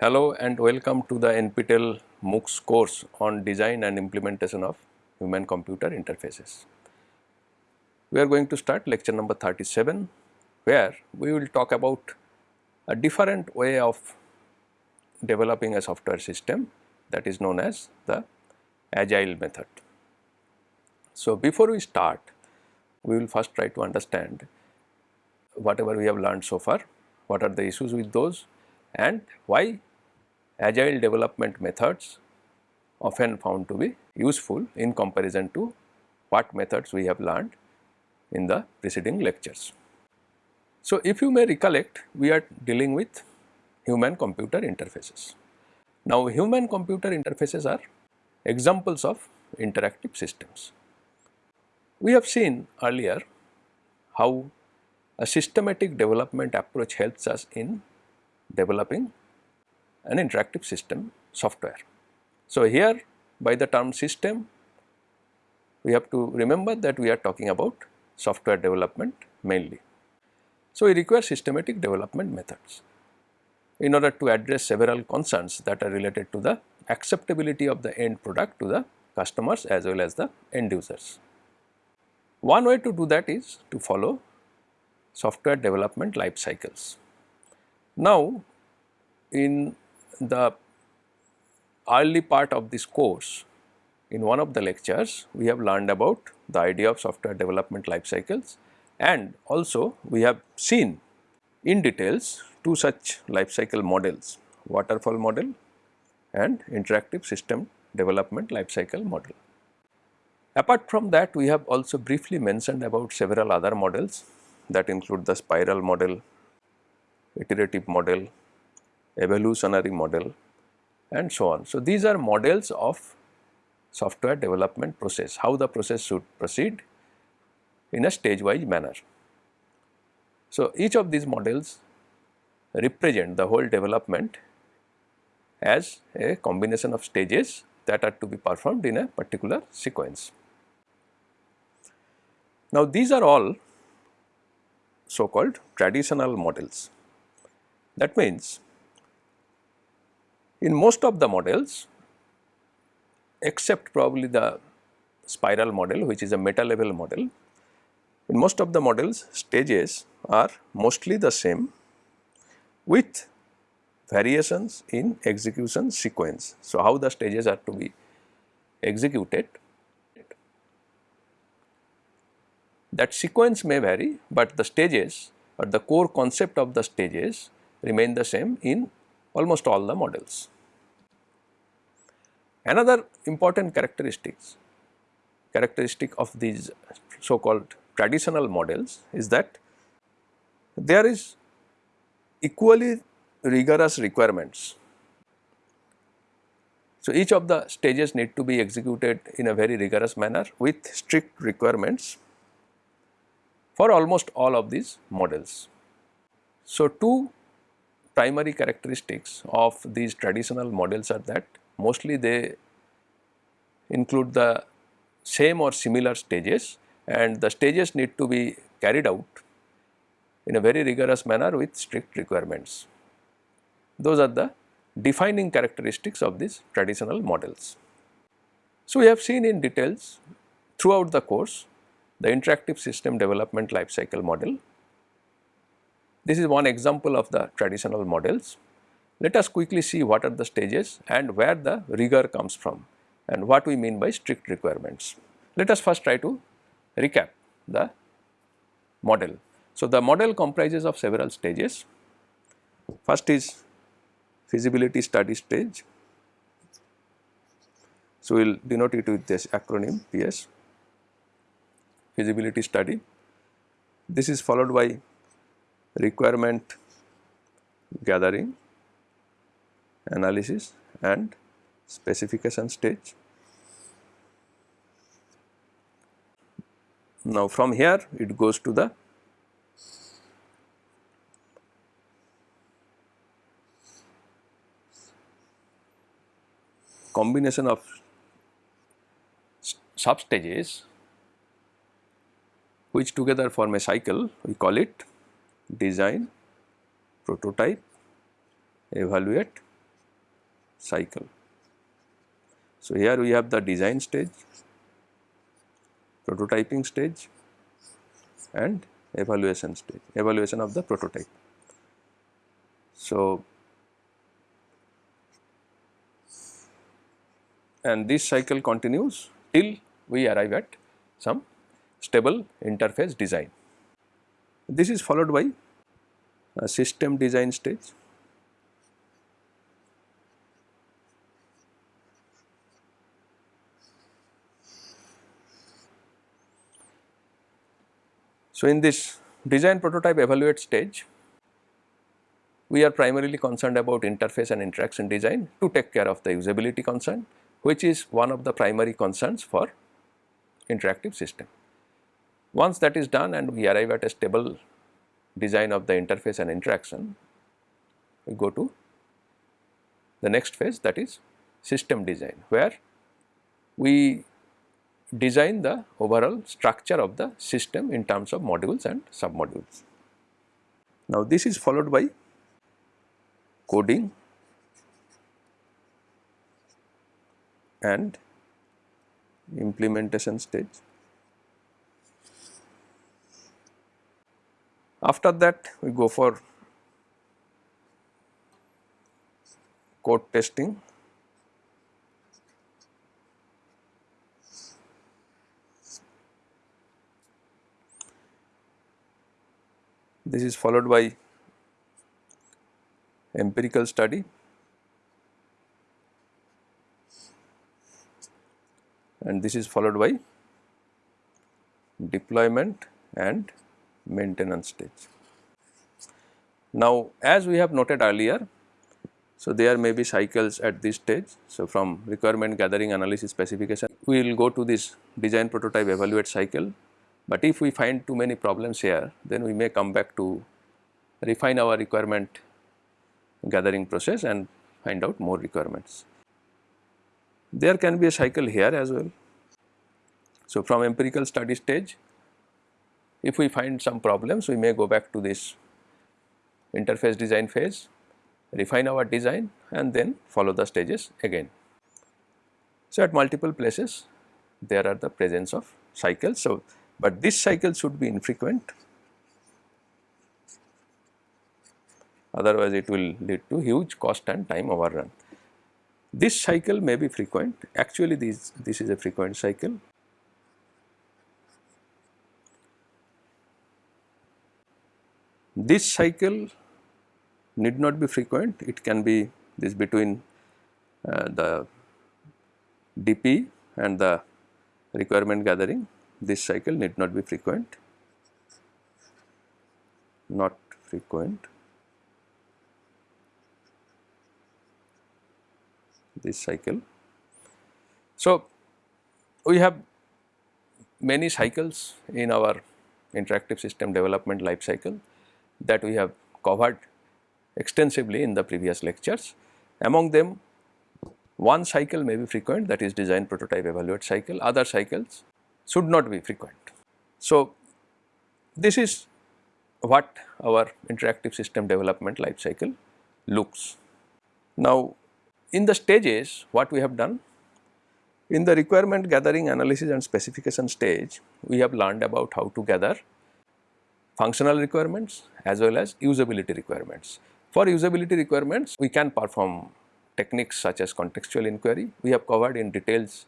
Hello and welcome to the NPTEL MOOCs course on design and implementation of human computer interfaces. We are going to start lecture number 37 where we will talk about a different way of developing a software system that is known as the agile method. So, before we start we will first try to understand whatever we have learned so far, what are the issues with those and why agile development methods often found to be useful in comparison to what methods we have learned in the preceding lectures. So, if you may recollect we are dealing with human computer interfaces. Now, human computer interfaces are examples of interactive systems. We have seen earlier how a systematic development approach helps us in developing an interactive system software. So, here by the term system we have to remember that we are talking about software development mainly. So, we require systematic development methods in order to address several concerns that are related to the acceptability of the end product to the customers as well as the end users. One way to do that is to follow software development life cycles. Now, in the early part of this course, in one of the lectures, we have learned about the idea of software development life cycles and also we have seen in details two such life cycle models, waterfall model and interactive system development life cycle model. Apart from that, we have also briefly mentioned about several other models that include the spiral model, iterative model, evolutionary model and so on. So, these are models of software development process, how the process should proceed in a stage wise manner. So, each of these models represent the whole development as a combination of stages that are to be performed in a particular sequence. Now, these are all so called traditional models. That means, in most of the models except probably the spiral model which is a meta level model, in most of the models stages are mostly the same with variations in execution sequence. So, how the stages are to be executed that sequence may vary, but the stages or the core concept of the stages remain the same in almost all the models. Another important characteristics characteristic of these so called traditional models is that there is equally rigorous requirements. So, each of the stages need to be executed in a very rigorous manner with strict requirements for almost all of these models. So, two primary characteristics of these traditional models are that mostly they include the same or similar stages and the stages need to be carried out in a very rigorous manner with strict requirements. Those are the defining characteristics of these traditional models. So, we have seen in details throughout the course the interactive system development life cycle model. This is one example of the traditional models. Let us quickly see what are the stages and where the rigor comes from and what we mean by strict requirements. Let us first try to recap the model. So, the model comprises of several stages. First is feasibility study stage. So, we will denote it with this acronym FS feasibility study. This is followed by requirement gathering, analysis and specification stage. Now, from here it goes to the combination of sub stages which together form a cycle we call it design, prototype, evaluate cycle. So, here we have the design stage, prototyping stage and evaluation stage, evaluation of the prototype. So, and this cycle continues till we arrive at some stable interface design. This is followed by a system design stage. So, in this design prototype evaluate stage, we are primarily concerned about interface and interaction design to take care of the usability concern which is one of the primary concerns for interactive system. Once that is done and we arrive at a stable design of the interface and interaction, we go to the next phase that is system design where we design the overall structure of the system in terms of modules and submodules. Now this is followed by coding and implementation stage. After that we go for code testing. This is followed by empirical study. And this is followed by deployment and maintenance stage. Now, as we have noted earlier, so there may be cycles at this stage. So, from requirement gathering analysis specification, we will go to this design prototype evaluate cycle, but if we find too many problems here, then we may come back to refine our requirement gathering process and find out more requirements. There can be a cycle here as well. So, from empirical study stage, if we find some problems, we may go back to this interface design phase, refine our design and then follow the stages again. So, at multiple places there are the presence of cycles. So, but this cycle should be infrequent otherwise it will lead to huge cost and time overrun. This cycle may be frequent, actually this, this is a frequent cycle. This cycle need not be frequent, it can be this between uh, the DP and the requirement gathering, this cycle need not be frequent, not frequent. this cycle. So, we have many cycles in our interactive system development life cycle that we have covered extensively in the previous lectures. Among them one cycle may be frequent that is design prototype evaluate cycle, other cycles should not be frequent. So, this is what our interactive system development life cycle looks. Now, in the stages what we have done, in the requirement gathering analysis and specification stage, we have learned about how to gather functional requirements as well as usability requirements. For usability requirements, we can perform techniques such as contextual inquiry. We have covered in details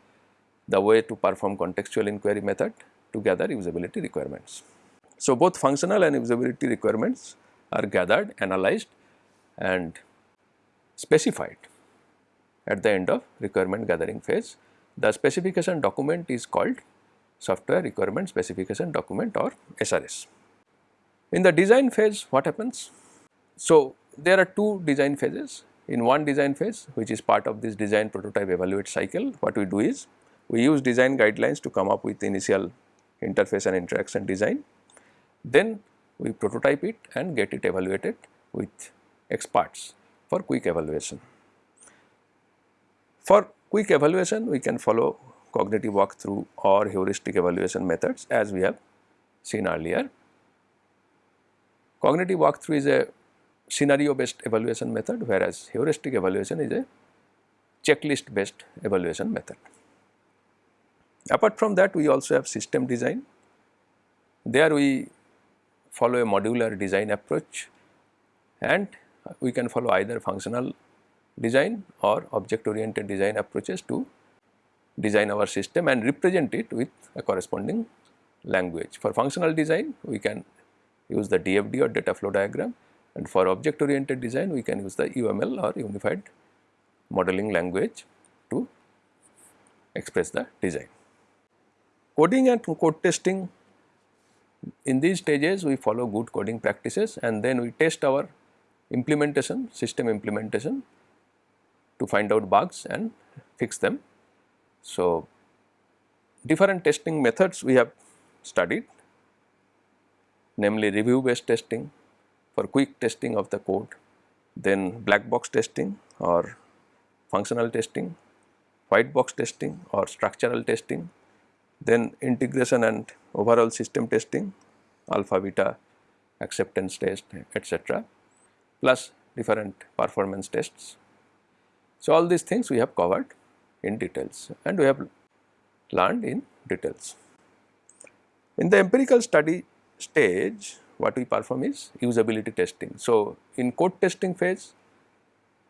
the way to perform contextual inquiry method to gather usability requirements. So, both functional and usability requirements are gathered, analyzed and specified at the end of requirement gathering phase. The specification document is called software requirement specification document or SRS. In the design phase what happens? So, there are two design phases. In one design phase which is part of this design prototype evaluate cycle what we do is we use design guidelines to come up with initial interface and interaction design. Then we prototype it and get it evaluated with experts for quick evaluation. For quick evaluation, we can follow cognitive walkthrough or heuristic evaluation methods as we have seen earlier. Cognitive walkthrough is a scenario based evaluation method whereas heuristic evaluation is a checklist based evaluation method. Apart from that we also have system design. There we follow a modular design approach and we can follow either functional design or object oriented design approaches to design our system and represent it with a corresponding language. For functional design we can use the DFD or data flow diagram and for object oriented design we can use the UML or unified modeling language to express the design. Coding and code testing in these stages we follow good coding practices and then we test our implementation system implementation to find out bugs and fix them. So, different testing methods we have studied namely review based testing for quick testing of the code, then black box testing or functional testing, white box testing or structural testing, then integration and overall system testing, alpha beta acceptance test etc plus different performance tests. So, all these things we have covered in details and we have learned in details. In the empirical study stage what we perform is usability testing. So, in code testing phase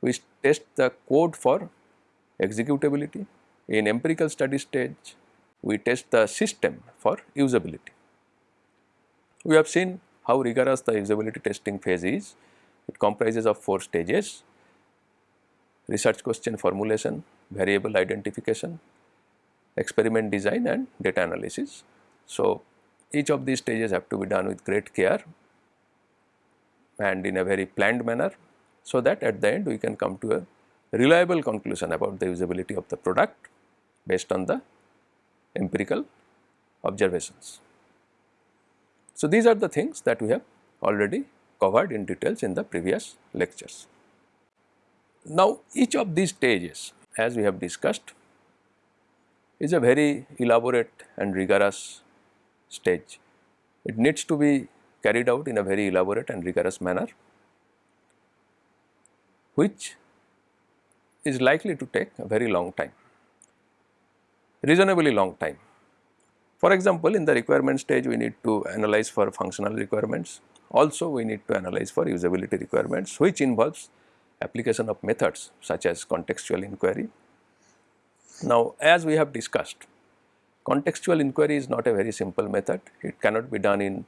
we test the code for executability. In empirical study stage we test the system for usability. We have seen how rigorous the usability testing phase is. It comprises of 4 stages research question formulation, variable identification, experiment design and data analysis. So, each of these stages have to be done with great care and in a very planned manner so that at the end we can come to a reliable conclusion about the usability of the product based on the empirical observations. So, these are the things that we have already covered in details in the previous lectures. Now, each of these stages as we have discussed is a very elaborate and rigorous stage. It needs to be carried out in a very elaborate and rigorous manner which is likely to take a very long time, reasonably long time. For example, in the requirement stage we need to analyze for functional requirements, also we need to analyze for usability requirements which involves application of methods such as contextual inquiry. Now, as we have discussed, contextual inquiry is not a very simple method, it cannot be done in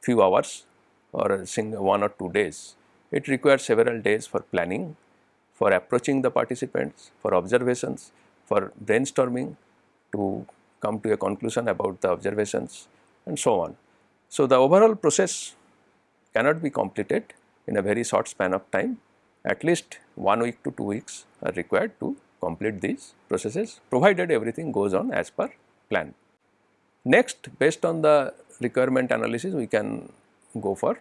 few hours or a single one or two days. It requires several days for planning, for approaching the participants, for observations, for brainstorming to come to a conclusion about the observations and so on. So, the overall process cannot be completed in a very short span of time at least 1 week to 2 weeks are required to complete these processes provided everything goes on as per plan. Next based on the requirement analysis we can go for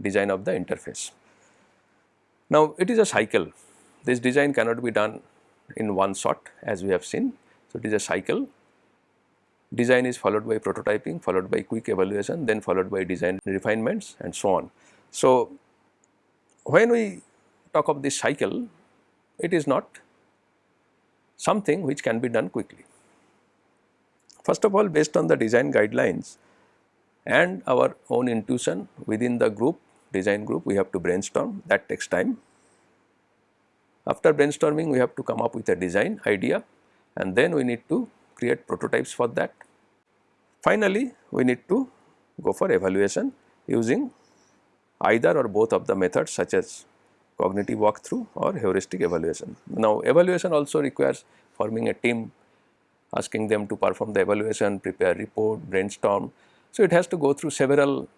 design of the interface. Now it is a cycle this design cannot be done in one shot as we have seen. So it is a cycle design is followed by prototyping followed by quick evaluation then followed by design refinements and so on. So when we talk of this cycle it is not something which can be done quickly. First of all based on the design guidelines and our own intuition within the group design group we have to brainstorm that takes time. After brainstorming we have to come up with a design idea and then we need to create prototypes for that. Finally, we need to go for evaluation using either or both of the methods such as cognitive walkthrough or heuristic evaluation. Now, evaluation also requires forming a team, asking them to perform the evaluation, prepare report, brainstorm so, it has to go through several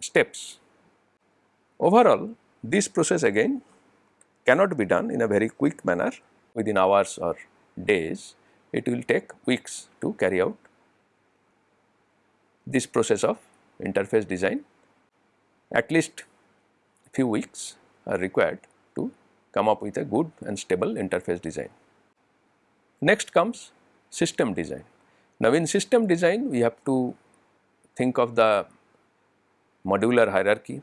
steps. Overall, this process again cannot be done in a very quick manner within hours or days. It will take weeks to carry out this process of interface design. At least few weeks are required to come up with a good and stable interface design. Next comes system design. Now, in system design we have to think of the modular hierarchy,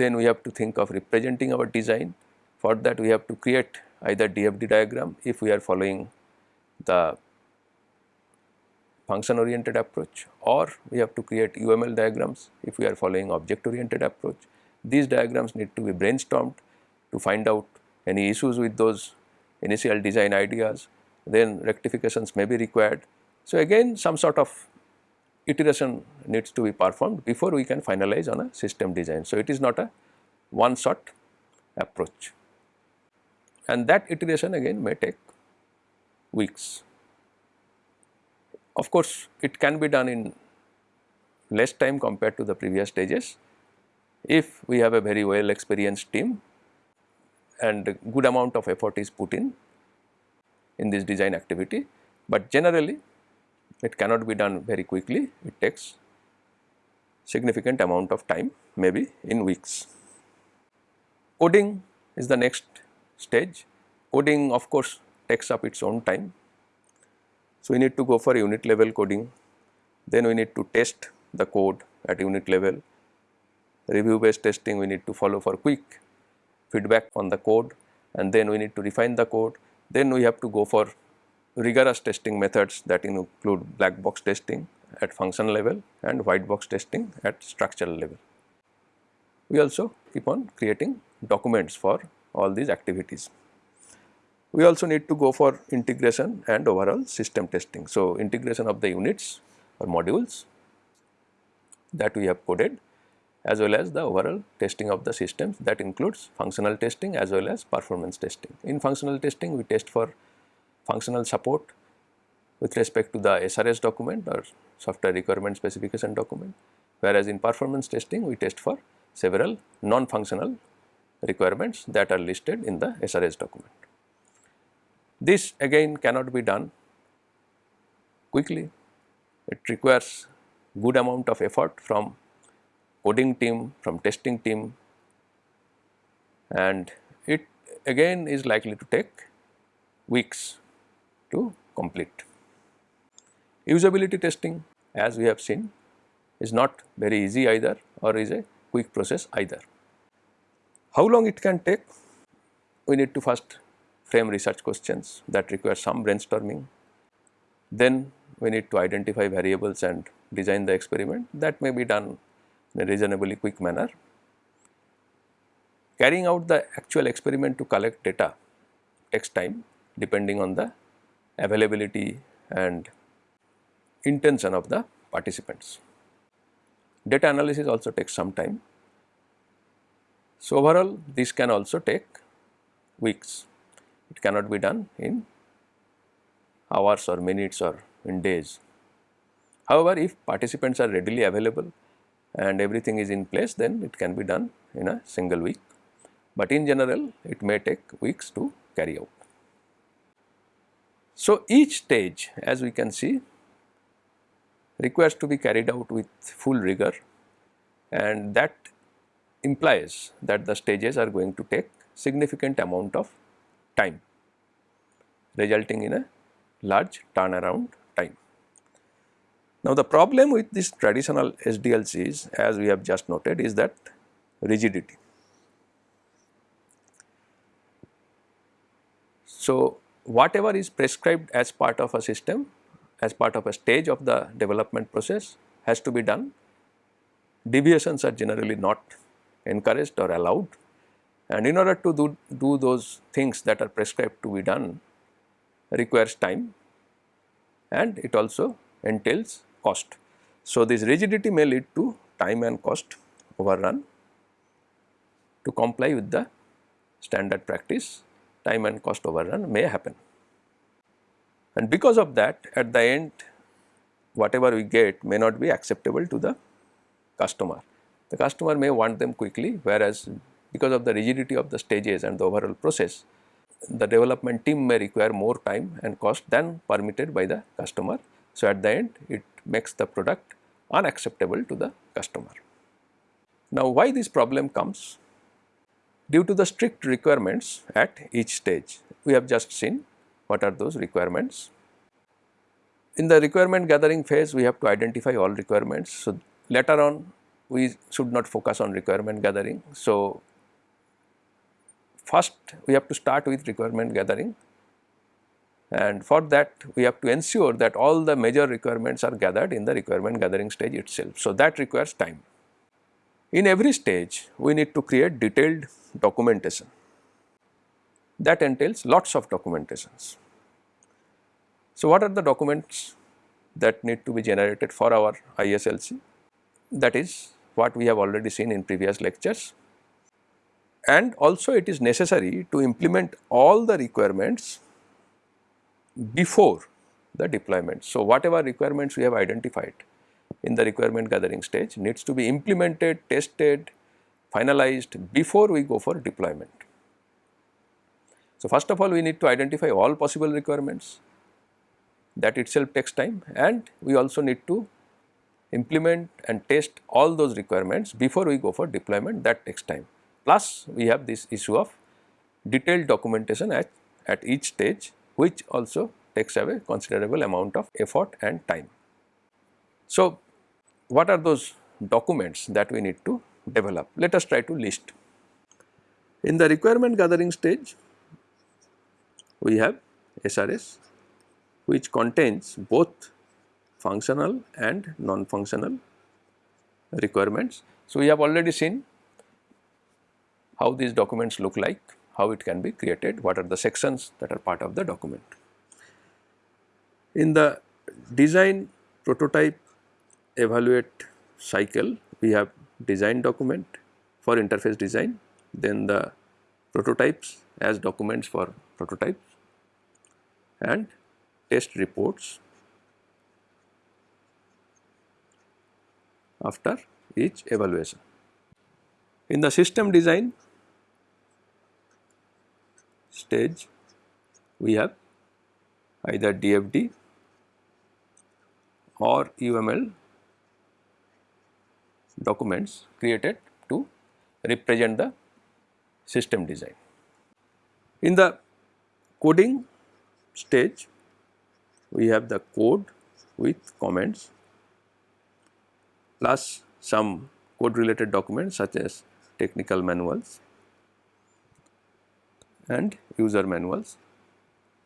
then we have to think of representing our design. For that we have to create either DFD diagram if we are following the function oriented approach or we have to create UML diagrams if we are following object oriented approach. These diagrams need to be brainstormed to find out any issues with those initial design ideas, then rectifications may be required. So, again some sort of iteration needs to be performed before we can finalize on a system design. So, it is not a one shot approach and that iteration again may take weeks. Of course, it can be done in less time compared to the previous stages if we have a very well experienced team and good amount of effort is put in in this design activity, but generally it cannot be done very quickly it takes significant amount of time maybe in weeks. Coding is the next stage coding of course takes up its own time. So, we need to go for unit level coding then we need to test the code at unit level review based testing we need to follow for quick feedback on the code and then we need to refine the code. Then we have to go for rigorous testing methods that include black box testing at function level and white box testing at structural level. We also keep on creating documents for all these activities. We also need to go for integration and overall system testing. So, integration of the units or modules that we have coded as well as the overall testing of the systems that includes functional testing as well as performance testing. In functional testing we test for functional support with respect to the SRS document or software requirement specification document whereas in performance testing we test for several non-functional requirements that are listed in the SRS document. This again cannot be done quickly, it requires good amount of effort from coding team, from testing team and it again is likely to take weeks to complete. Usability testing as we have seen is not very easy either or is a quick process either. How long it can take? We need to first frame research questions that require some brainstorming. Then we need to identify variables and design the experiment that may be done in a reasonably quick manner. Carrying out the actual experiment to collect data takes time depending on the availability and intention of the participants. Data analysis also takes some time. So, overall this can also take weeks, it cannot be done in hours or minutes or in days. However, if participants are readily available and everything is in place then it can be done in a single week, but in general it may take weeks to carry out. So, each stage as we can see requires to be carried out with full rigor and that implies that the stages are going to take significant amount of time resulting in a large turnaround time. Now, the problem with this traditional SDLCs as we have just noted is that rigidity. So, whatever is prescribed as part of a system as part of a stage of the development process has to be done. Deviations are generally not encouraged or allowed and in order to do, do those things that are prescribed to be done requires time and it also entails cost. So, this rigidity may lead to time and cost overrun to comply with the standard practice time and cost overrun may happen. And because of that at the end whatever we get may not be acceptable to the customer. The customer may want them quickly whereas because of the rigidity of the stages and the overall process the development team may require more time and cost than permitted by the customer. So, at the end it makes the product unacceptable to the customer. Now, why this problem comes? Due to the strict requirements at each stage, we have just seen what are those requirements. In the requirement gathering phase, we have to identify all requirements. So, later on we should not focus on requirement gathering. So, first we have to start with requirement gathering and for that we have to ensure that all the major requirements are gathered in the requirement gathering stage itself. So, that requires time. In every stage we need to create detailed documentation that entails lots of documentations. So, what are the documents that need to be generated for our ISLC? That is what we have already seen in previous lectures and also it is necessary to implement all the requirements before the deployment. So, whatever requirements we have identified in the requirement gathering stage needs to be implemented, tested, finalized before we go for deployment. So, first of all we need to identify all possible requirements that itself takes time and we also need to implement and test all those requirements before we go for deployment that takes time. Plus we have this issue of detailed documentation at, at each stage which also takes away considerable amount of effort and time. So, what are those documents that we need to develop? Let us try to list. In the requirement gathering stage, we have SRS which contains both functional and non-functional requirements. So, we have already seen how these documents look like, how it can be created, what are the sections that are part of the document. In the design prototype evaluate cycle we have design document for interface design then the prototypes as documents for prototypes and test reports after each evaluation. In the system design stage we have either DFD or UML documents created to represent the system design. In the coding stage we have the code with comments plus some code related documents such as technical manuals and user manuals.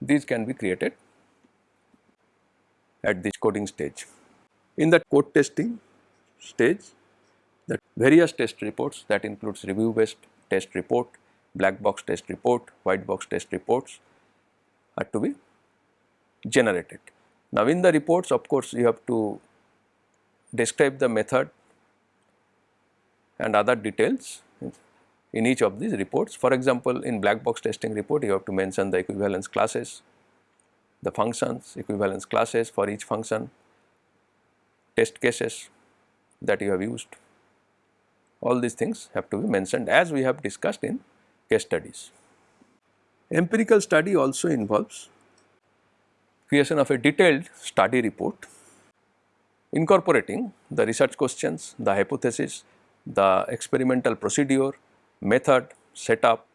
These can be created at this coding stage. In the code testing stage, the various test reports that includes review based test report, black box test report, white box test reports are to be generated. Now, in the reports of course, you have to describe the method and other details in each of these reports. For example, in black box testing report you have to mention the equivalence classes, the functions, equivalence classes for each function, test cases that you have used. All these things have to be mentioned as we have discussed in case studies. Empirical study also involves creation of a detailed study report incorporating the research questions, the hypothesis, the experimental procedure, method, setup,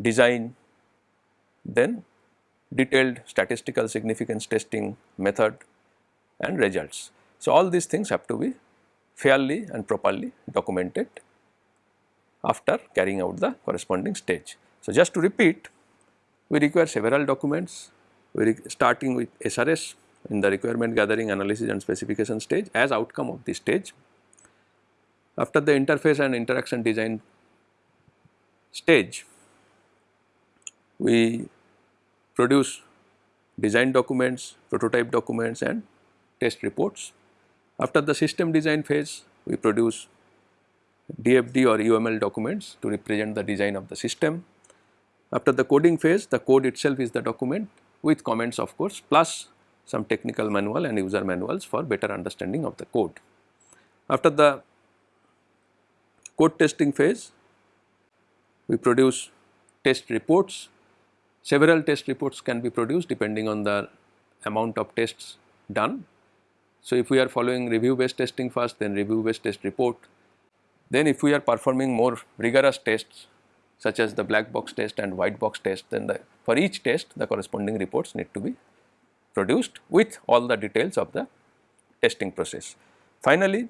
design, then detailed statistical significance testing method and results. So, all these things have to be fairly and properly documented after carrying out the corresponding stage. So, just to repeat we require several documents we starting with SRS in the requirement gathering analysis and specification stage as outcome of this stage. After the interface and interaction design stage, we produce design documents, prototype documents and test reports. After the system design phase, we produce DFD or UML documents to represent the design of the system. After the coding phase, the code itself is the document with comments of course plus some technical manual and user manuals for better understanding of the code. After the code testing phase, we produce test reports. Several test reports can be produced depending on the amount of tests done. So, if we are following review based testing first then review based test report. Then if we are performing more rigorous tests such as the black box test and white box test then the, for each test the corresponding reports need to be produced with all the details of the testing process. Finally,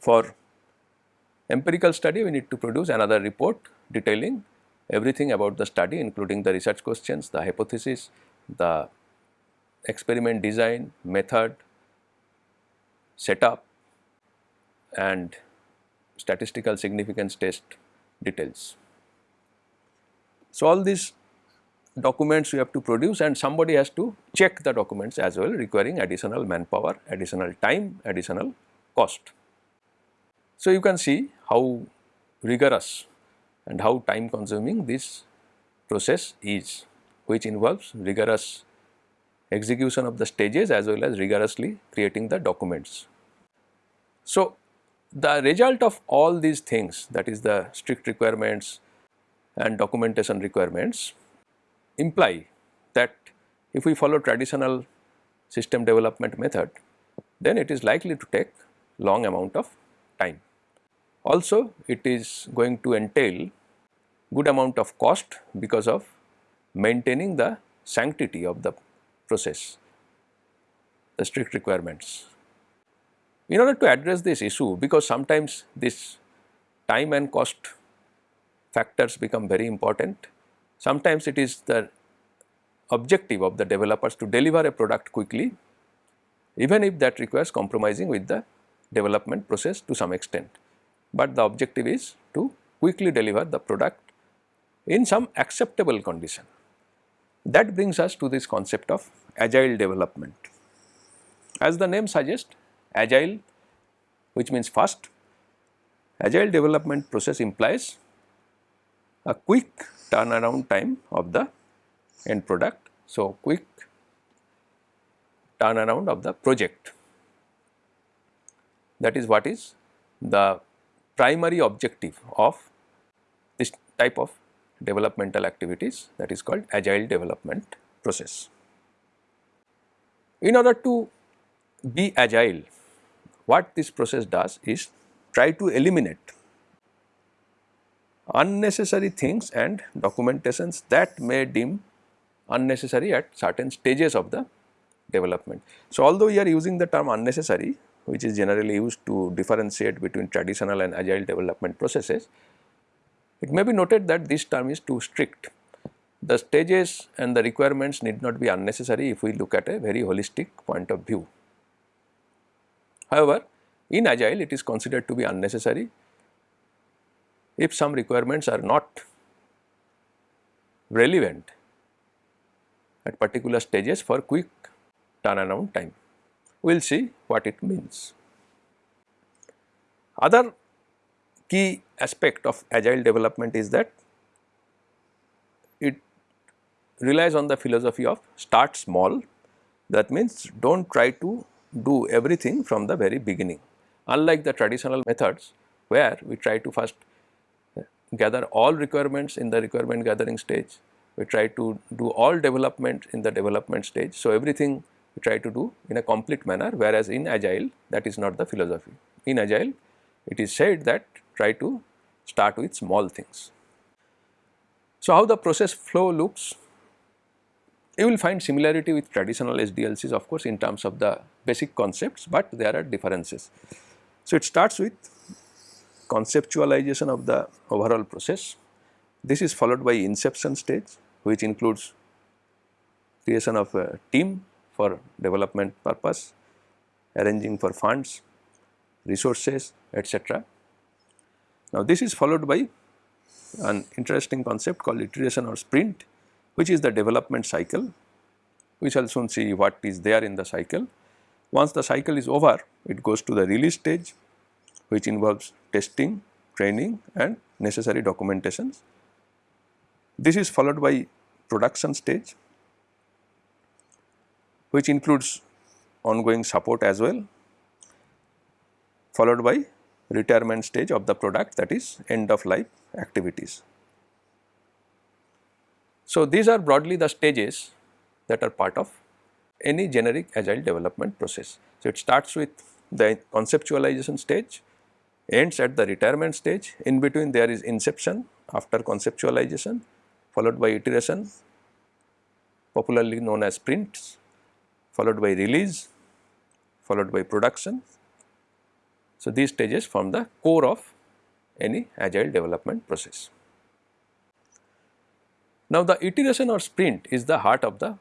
for empirical study we need to produce another report detailing everything about the study including the research questions, the hypothesis, the experiment design, method, setup and statistical significance test details. So, all these documents you have to produce and somebody has to check the documents as well requiring additional manpower, additional time, additional cost. So, you can see how rigorous and how time consuming this process is which involves rigorous execution of the stages as well as rigorously creating the documents. So, the result of all these things that is the strict requirements and documentation requirements imply that if we follow traditional system development method then it is likely to take long amount of time. Also it is going to entail good amount of cost because of maintaining the sanctity of the process, the strict requirements. In order to address this issue because sometimes this time and cost factors become very important, sometimes it is the objective of the developers to deliver a product quickly even if that requires compromising with the development process to some extent. But the objective is to quickly deliver the product in some acceptable condition. That brings us to this concept of agile development. As the name suggests agile which means fast, agile development process implies a quick turnaround time of the end product. So, quick turnaround of the project that is what is the primary objective of this type of developmental activities that is called agile development process. In order to be agile, what this process does is try to eliminate unnecessary things and documentations that may deem unnecessary at certain stages of the development. So, although we are using the term unnecessary which is generally used to differentiate between traditional and agile development processes, it may be noted that this term is too strict. The stages and the requirements need not be unnecessary if we look at a very holistic point of view. However, in agile it is considered to be unnecessary if some requirements are not relevant at particular stages for quick turnaround time. We will see what it means. Other key aspect of agile development is that it relies on the philosophy of start small that means do not try to do everything from the very beginning. Unlike the traditional methods where we try to first gather all requirements in the requirement gathering stage, we try to do all development in the development stage. So, everything we try to do in a complete manner whereas in agile that is not the philosophy. In agile it is said that try to start with small things. So, how the process flow looks? You will find similarity with traditional SDLCs of course in terms of the basic concepts, but there are differences. So, it starts with conceptualization of the overall process. This is followed by inception stage which includes creation of a team for development purpose, arranging for funds, resources etc. Now, this is followed by an interesting concept called iteration or sprint which is the development cycle. We shall soon see what is there in the cycle. Once the cycle is over, it goes to the release stage which involves testing, training and necessary documentations. This is followed by production stage which includes ongoing support as well followed by retirement stage of the product that is end of life activities. So, these are broadly the stages that are part of any generic agile development process. So, it starts with the conceptualization stage, ends at the retirement stage, in between there is inception after conceptualization followed by iteration popularly known as sprints, followed by release, followed by production so, these stages form the core of any agile development process. Now, the iteration or sprint is the heart of the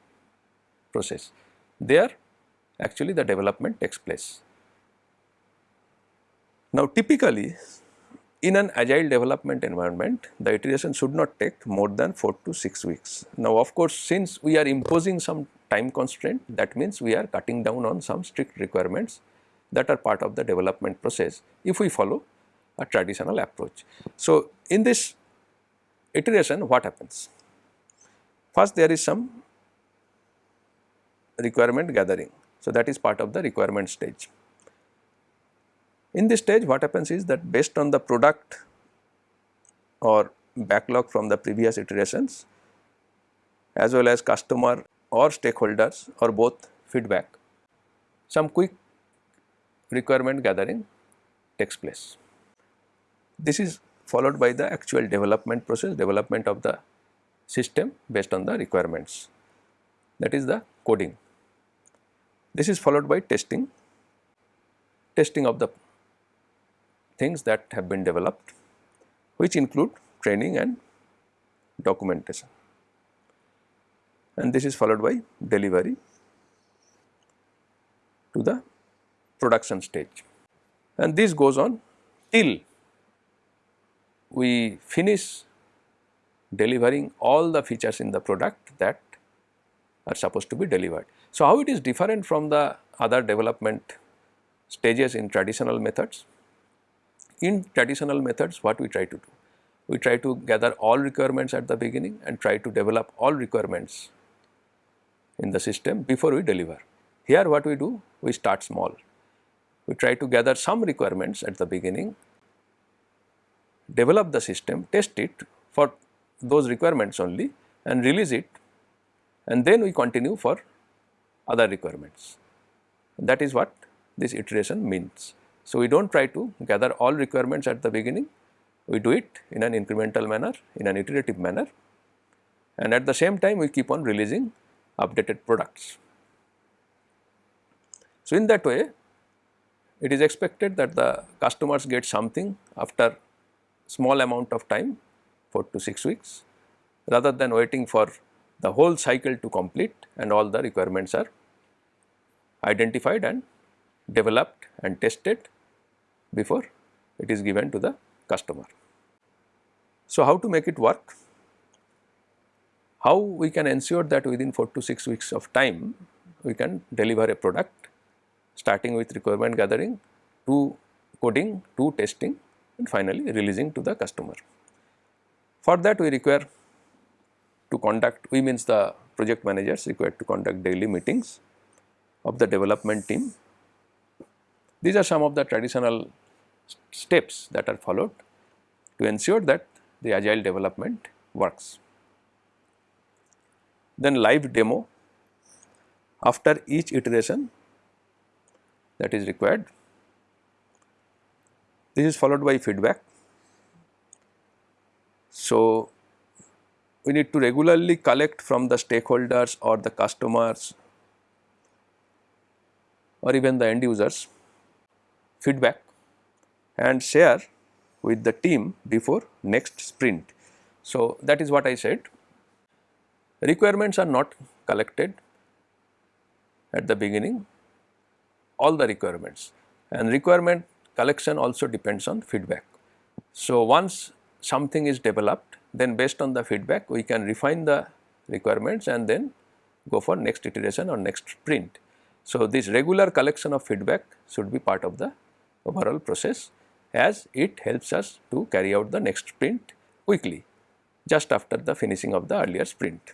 process. There actually the development takes place. Now, typically in an agile development environment, the iteration should not take more than 4 to 6 weeks. Now, of course, since we are imposing some time constraint, that means we are cutting down on some strict requirements that are part of the development process if we follow a traditional approach. So, in this iteration what happens? First there is some requirement gathering. So, that is part of the requirement stage. In this stage what happens is that based on the product or backlog from the previous iterations as well as customer or stakeholders or both feedback, some quick requirement gathering takes place. This is followed by the actual development process, development of the system based on the requirements that is the coding. This is followed by testing, testing of the things that have been developed which include training and documentation and this is followed by delivery to the production stage and this goes on till we finish delivering all the features in the product that are supposed to be delivered. So, how it is different from the other development stages in traditional methods? In traditional methods what we try to do? We try to gather all requirements at the beginning and try to develop all requirements in the system before we deliver. Here what we do? We start small. We try to gather some requirements at the beginning, develop the system, test it for those requirements only and release it and then we continue for other requirements. That is what this iteration means. So, we do not try to gather all requirements at the beginning, we do it in an incremental manner, in an iterative manner and at the same time we keep on releasing updated products. So, in that way it is expected that the customers get something after small amount of time 4 to 6 weeks rather than waiting for the whole cycle to complete and all the requirements are identified and developed and tested before it is given to the customer. So, how to make it work? How we can ensure that within 4 to 6 weeks of time we can deliver a product starting with requirement gathering to coding to testing and finally releasing to the customer. For that we require to conduct, we means the project managers required to conduct daily meetings of the development team. These are some of the traditional steps that are followed to ensure that the agile development works. Then live demo after each iteration that is required. This is followed by feedback. So, we need to regularly collect from the stakeholders or the customers or even the end users feedback and share with the team before next sprint. So, that is what I said requirements are not collected at the beginning all the requirements and requirement collection also depends on feedback. So, once something is developed then based on the feedback we can refine the requirements and then go for next iteration or next sprint. So, this regular collection of feedback should be part of the overall process as it helps us to carry out the next sprint quickly just after the finishing of the earlier sprint.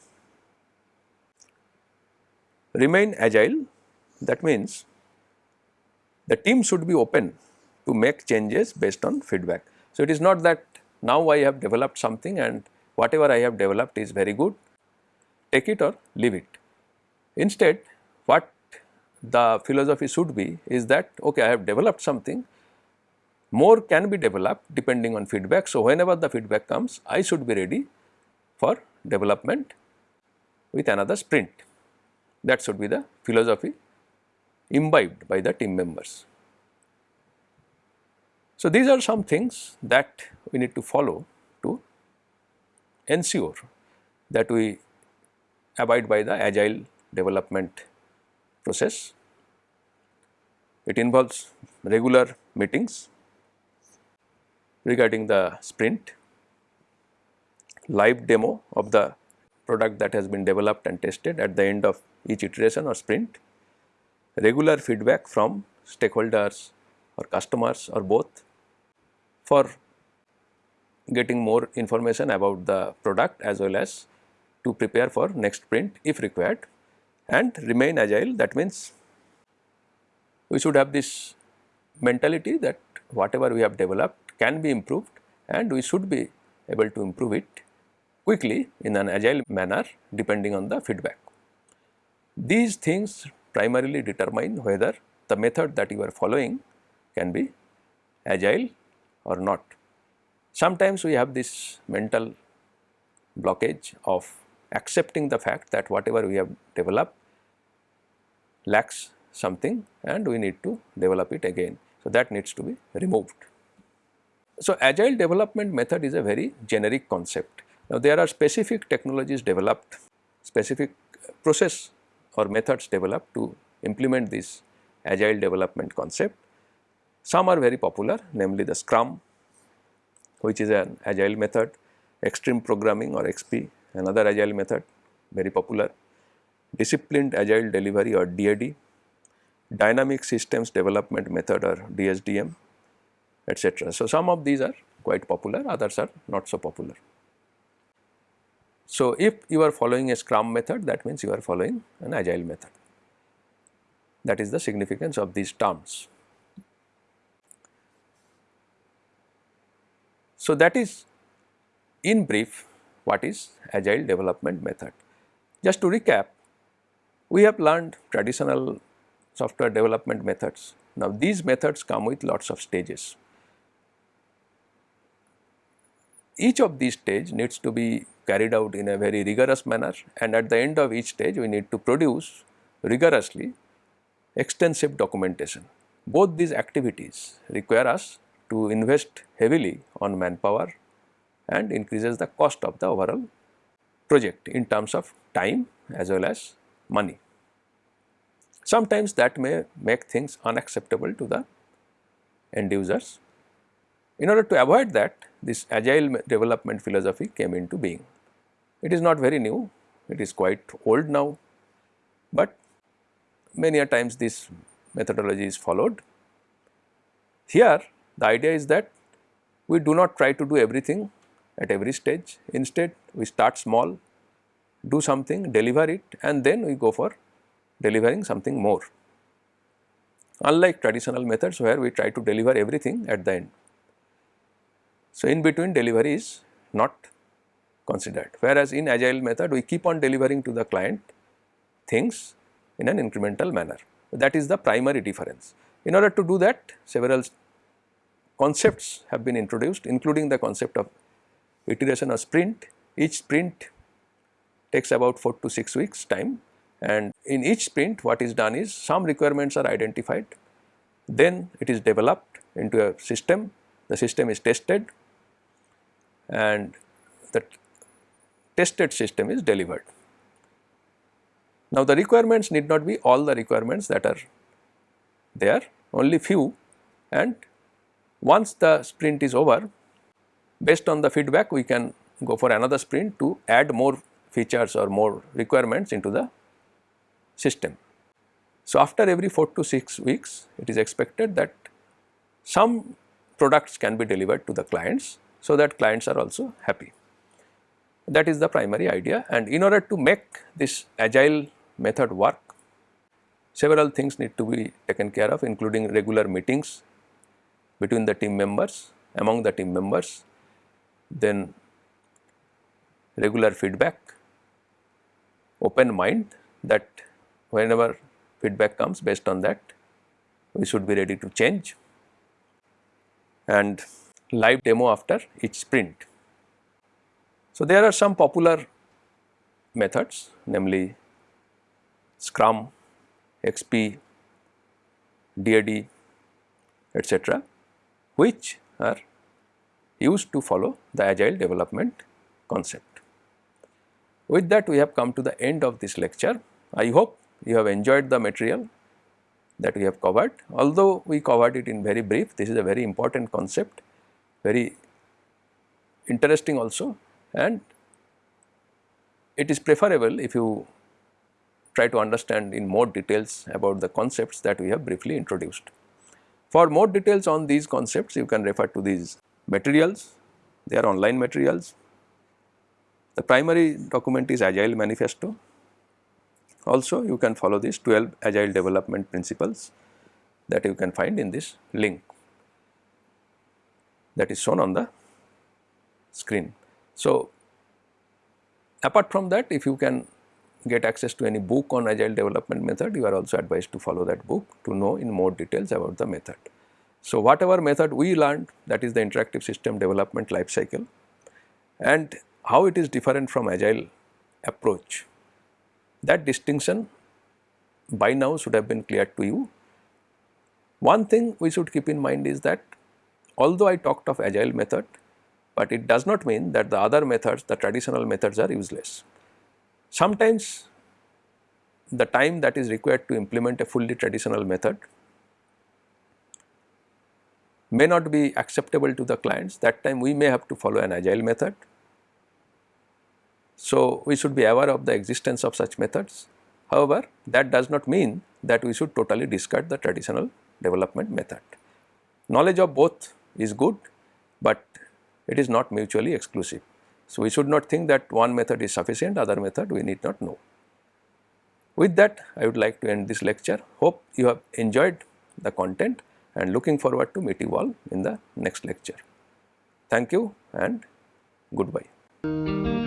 Remain agile that means the team should be open to make changes based on feedback. So, it is not that now I have developed something and whatever I have developed is very good, take it or leave it. Instead, what the philosophy should be is that okay I have developed something, more can be developed depending on feedback. So, whenever the feedback comes I should be ready for development with another sprint. That should be the philosophy imbibed by the team members. So, these are some things that we need to follow to ensure that we abide by the agile development process. It involves regular meetings regarding the sprint, live demo of the product that has been developed and tested at the end of each iteration or sprint, regular feedback from stakeholders or customers or both for getting more information about the product as well as to prepare for next sprint if required and remain agile. That means we should have this mentality that whatever we have developed can be improved and we should be able to improve it quickly in an agile manner depending on the feedback. These things primarily determine whether the method that you are following can be agile or not. Sometimes we have this mental blockage of accepting the fact that whatever we have developed lacks something and we need to develop it again. So, that needs to be removed. So, agile development method is a very generic concept. Now, there are specific technologies developed, specific process or methods developed to implement this agile development concept. Some are very popular namely the scrum which is an agile method, extreme programming or XP another agile method very popular, disciplined agile delivery or DAD, dynamic systems development method or DSDM etc. So, some of these are quite popular others are not so popular. So, if you are following a scrum method that means you are following an agile method that is the significance of these terms. So, that is in brief what is agile development method. Just to recap, we have learned traditional software development methods. Now, these methods come with lots of stages. Each of these stage needs to be carried out in a very rigorous manner and at the end of each stage we need to produce rigorously extensive documentation. Both these activities require us to invest heavily on manpower and increases the cost of the overall project in terms of time as well as money. Sometimes that may make things unacceptable to the end users. In order to avoid that, this agile development philosophy came into being. It is not very new, it is quite old now, but many a times this methodology is followed. Here the idea is that we do not try to do everything at every stage, instead we start small, do something, deliver it and then we go for delivering something more. Unlike traditional methods where we try to deliver everything at the end. So, in between delivery is not considered whereas in agile method we keep on delivering to the client things in an incremental manner. That is the primary difference. In order to do that several concepts have been introduced including the concept of iteration or sprint. Each sprint takes about 4 to 6 weeks time and in each sprint what is done is some requirements are identified then it is developed into a system, the system is tested and the tested system is delivered. Now, the requirements need not be all the requirements that are there, only few and once the sprint is over, based on the feedback we can go for another sprint to add more features or more requirements into the system. So, after every 4 to 6 weeks, it is expected that some products can be delivered to the clients so that clients are also happy. That is the primary idea and in order to make this agile method work, several things need to be taken care of including regular meetings between the team members, among the team members, then regular feedback, open mind that whenever feedback comes based on that we should be ready to change and live demo after each sprint. So, there are some popular methods namely Scrum, XP, DAD etc. which are used to follow the agile development concept. With that we have come to the end of this lecture. I hope you have enjoyed the material that we have covered. Although we covered it in very brief, this is a very important concept, very interesting also and it is preferable if you try to understand in more details about the concepts that we have briefly introduced. For more details on these concepts, you can refer to these materials, they are online materials. The primary document is Agile Manifesto. Also, you can follow these 12 Agile development principles that you can find in this link that is shown on the screen. So, apart from that if you can get access to any book on agile development method you are also advised to follow that book to know in more details about the method. So, whatever method we learned that is the interactive system development life cycle and how it is different from agile approach that distinction by now should have been clear to you. One thing we should keep in mind is that although I talked of agile method but it does not mean that the other methods the traditional methods are useless. Sometimes the time that is required to implement a fully traditional method may not be acceptable to the clients that time we may have to follow an agile method. So, we should be aware of the existence of such methods. However, that does not mean that we should totally discard the traditional development method. Knowledge of both is good, but it is not mutually exclusive. So, we should not think that one method is sufficient, other method we need not know. With that, I would like to end this lecture. Hope you have enjoyed the content and looking forward to meet you all in the next lecture. Thank you and goodbye.